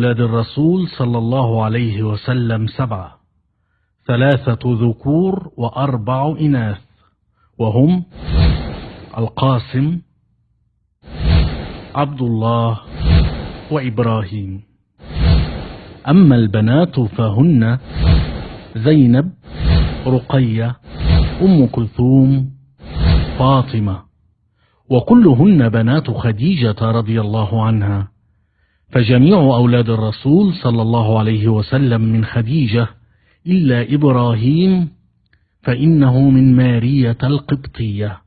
أولاد الرسول صلى الله عليه وسلم سبعة ثلاثة ذكور وأربع إناث وهم القاسم عبد الله وإبراهيم. أما البنات فهن زينب رقية أم كلثوم فاطمة وكلهن بنات خديجة رضي الله عنها. فجميع أولاد الرسول صلى الله عليه وسلم من خديجة إلا إبراهيم فإنه من مارية القبطية.